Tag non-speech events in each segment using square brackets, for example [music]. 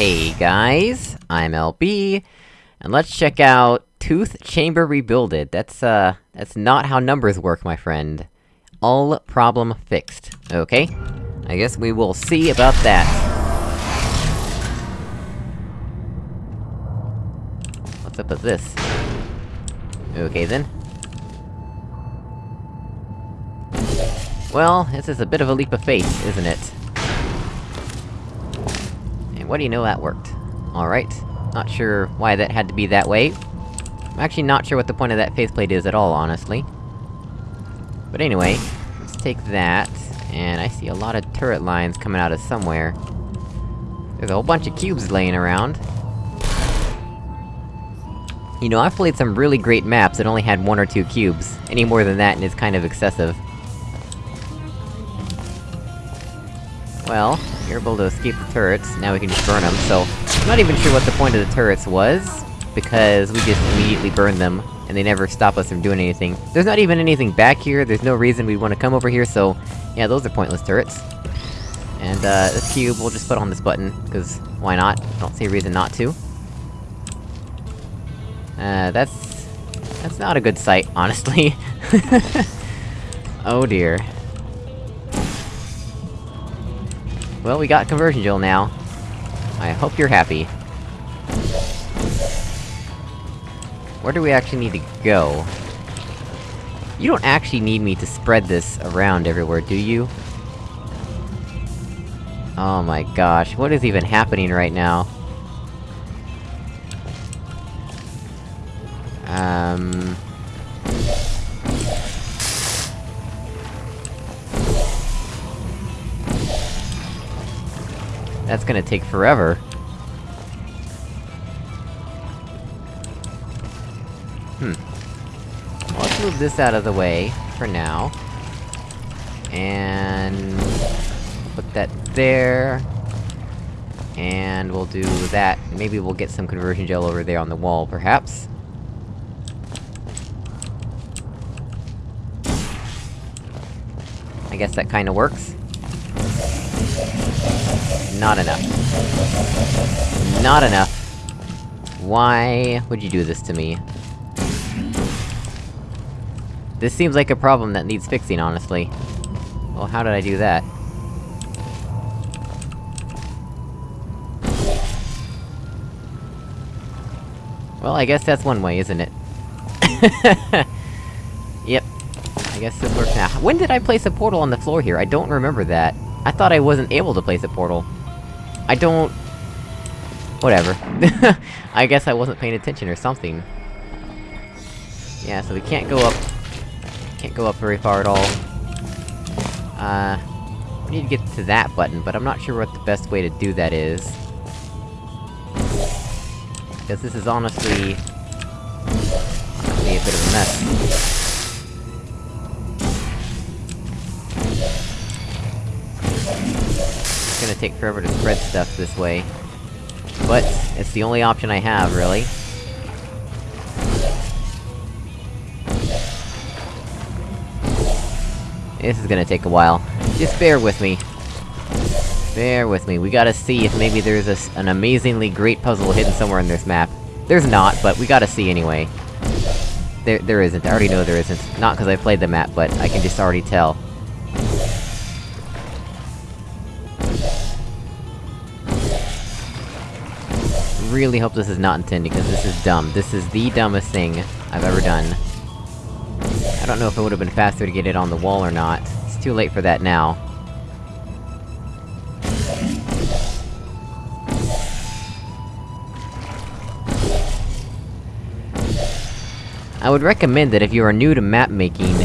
Hey guys, I'm LB, and let's check out Tooth Chamber Rebuilded. That's, uh, that's not how numbers work, my friend. All problem fixed. Okay? I guess we will see about that. What's up with this? Okay then. Well, this is a bit of a leap of faith, isn't it? What do you know, that worked. Alright. Not sure why that had to be that way. I'm actually not sure what the point of that faceplate is at all, honestly. But anyway, let's take that, and I see a lot of turret lines coming out of somewhere. There's a whole bunch of cubes laying around. You know, I've played some really great maps that only had one or two cubes. Any more than that, and it's kind of excessive. Well, you're able to escape the turrets, now we can just burn them, so... I'm not even sure what the point of the turrets was, because we just immediately burned them, and they never stop us from doing anything. There's not even anything back here, there's no reason we'd want to come over here, so... Yeah, those are pointless turrets. And, uh, this cube, we'll just put on this button, because why not? I don't see a reason not to. Uh, that's... That's not a good sight, honestly. [laughs] oh dear. Well, we got conversion gel now. I hope you're happy. Where do we actually need to go? You don't actually need me to spread this around everywhere, do you? Oh my gosh, what is even happening right now? Um... That's gonna take forever. Hmm. Well, let's move this out of the way, for now. And... Put that there... And we'll do that. Maybe we'll get some conversion gel over there on the wall, perhaps? I guess that kinda works. Not enough. Not enough. Why would you do this to me? This seems like a problem that needs fixing, honestly. Well, how did I do that? Well, I guess that's one way, isn't it? [laughs] yep. I guess this works now. When did I place a portal on the floor here? I don't remember that. I thought I wasn't able to place a portal. I don't... Whatever. [laughs] I guess I wasn't paying attention or something. Yeah, so we can't go up... Can't go up very far at all. Uh... We need to get to that button, but I'm not sure what the best way to do that is. Because this is honestly... Honestly a bit of a mess. Take forever to spread stuff this way. But, it's the only option I have, really. This is gonna take a while. Just bear with me. Bear with me, we gotta see if maybe there's a, an amazingly great puzzle hidden somewhere in this map. There's not, but we gotta see anyway. There- there isn't, I already know there isn't. Not because I played the map, but I can just already tell. Really hope this is not intended, because this is dumb. This is the dumbest thing I've ever done. I don't know if it would've been faster to get it on the wall or not. It's too late for that now. I would recommend that if you are new to map making,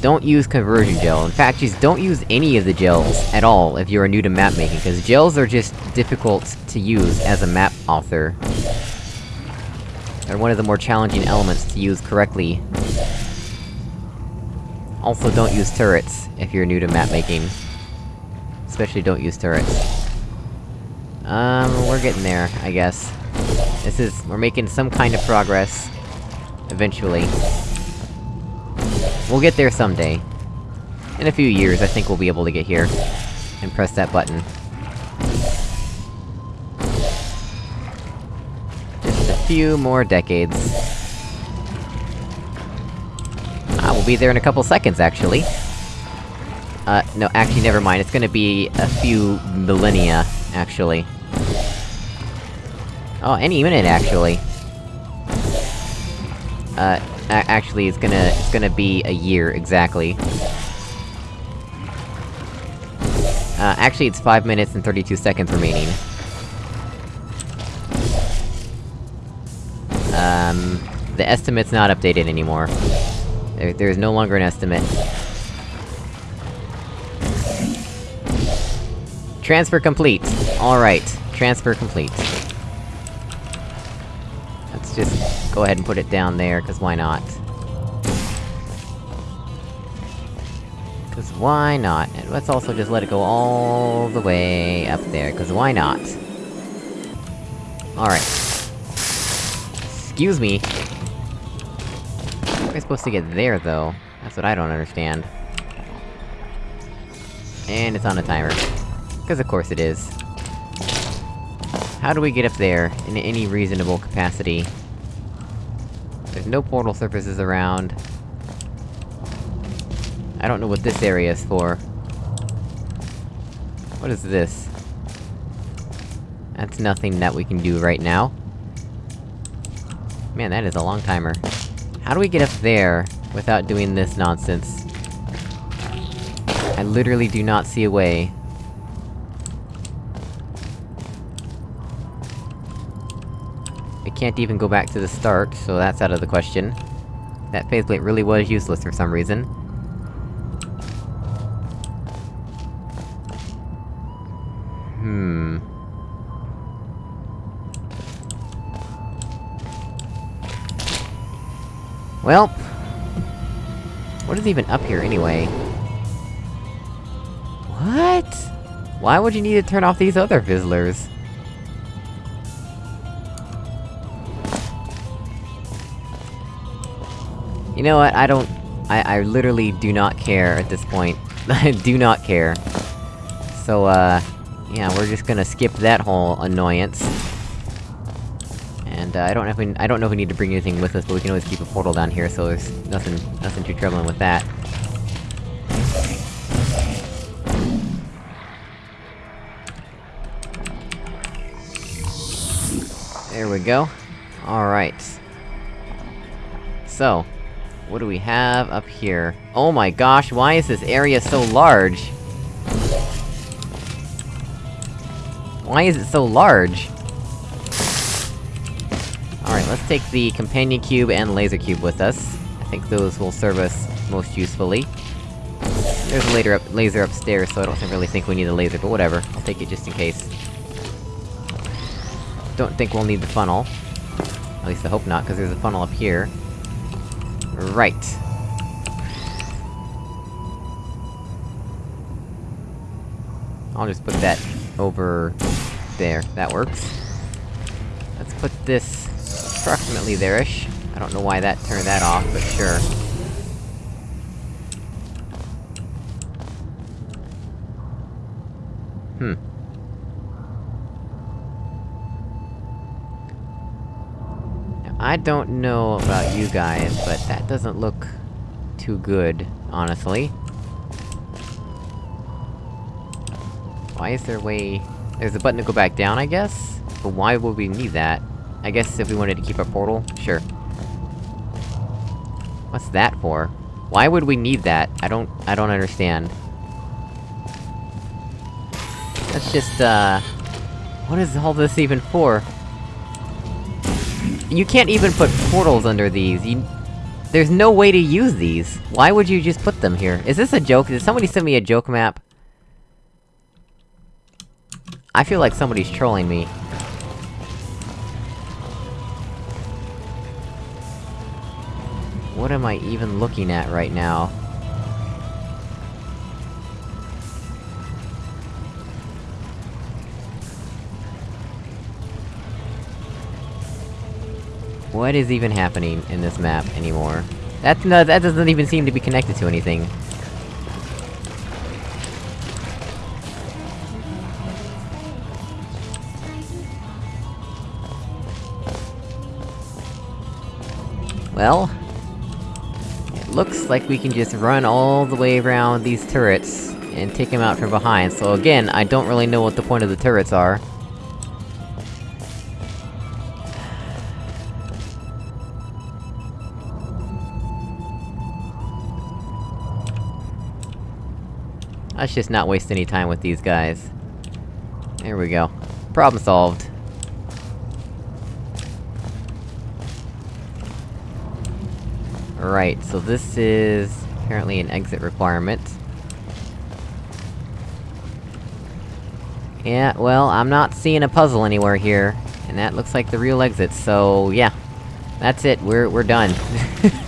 don't use conversion gel. In fact, just don't use any of the gels at all if you are new to map making, because gels are just difficult to use as a map author. They're one of the more challenging elements to use correctly. Also, don't use turrets if you're new to map making. Especially don't use turrets. Um, we're getting there, I guess. This is- we're making some kind of progress. Eventually. We'll get there someday. In a few years, I think we'll be able to get here. And press that button. Just a few more decades. I will be there in a couple seconds, actually. Uh, no, actually, never mind, it's gonna be a few millennia, actually. Oh, any minute, actually. Uh, actually, it's gonna- it's gonna be a year, exactly. Uh, actually, it's 5 minutes and 32 seconds remaining. Um... The estimate's not updated anymore. There- there's no longer an estimate. Transfer complete! Alright, transfer complete. Let's just go ahead and put it down there, cause why not? Cause why not? And let's also just let it go all the way up there, cause why not? Alright. Excuse me! How am I supposed to get there, though? That's what I don't understand. And it's on a timer. Cause of course it is. How do we get up there, in any reasonable capacity? There's no portal surfaces around. I don't know what this area is for. What is this? That's nothing that we can do right now. Man, that is a long timer. How do we get up there, without doing this nonsense? I literally do not see a way. I can't even go back to the start, so that's out of the question. That faceplate really was useless for some reason. Hmm... Well... What is even up here, anyway? What? Why would you need to turn off these other Fizzlers? You know what, I don't... I- I literally do not care at this point. I [laughs] do not care. So, uh... Yeah, we're just gonna skip that whole annoyance. And, uh, I don't know if we- I don't know if we need to bring anything with us, but we can always keep a portal down here, so there's nothing- nothing too troubling with that. There we go. Alright. So, what do we have up here? Oh my gosh, why is this area so large? Why is it so large? Alright, let's take the companion cube and laser cube with us. I think those will serve us most usefully. There's a laser up laser upstairs, so I don't really think we need a laser, but whatever. I'll take it just in case. Don't think we'll need the funnel. At least I hope not, because there's a funnel up here. Right. I'll just put that over... there. That works. Let's put this approximately there-ish. I don't know why that turned that off, but sure. Hmm. I don't know about you guys, but that doesn't look... too good, honestly. Why is there a way... There's a button to go back down, I guess? But why would we need that? I guess if we wanted to keep our portal? Sure. What's that for? Why would we need that? I don't- I don't understand. Let's just, uh... What is all this even for? You can't even put portals under these, you... There's no way to use these! Why would you just put them here? Is this a joke? Did somebody send me a joke map? I feel like somebody's trolling me. What am I even looking at right now? What is even happening in this map anymore? That- no, that doesn't even seem to be connected to anything. well... It looks like we can just run all the way around these turrets, and take them out from behind, so again, I don't really know what the point of the turrets are. Let's just not waste any time with these guys. There we go. Problem solved. Right, so this is... apparently an exit requirement. Yeah, well, I'm not seeing a puzzle anywhere here. And that looks like the real exit, so yeah. That's it, we're- we're done.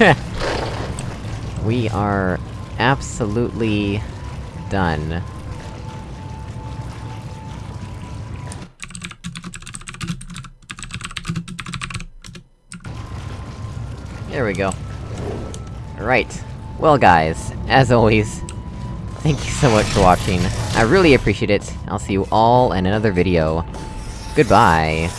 [laughs] we are... absolutely... done. There we go. Right. Well guys, as always, thank you so much for watching. I really appreciate it. I'll see you all in another video. Goodbye!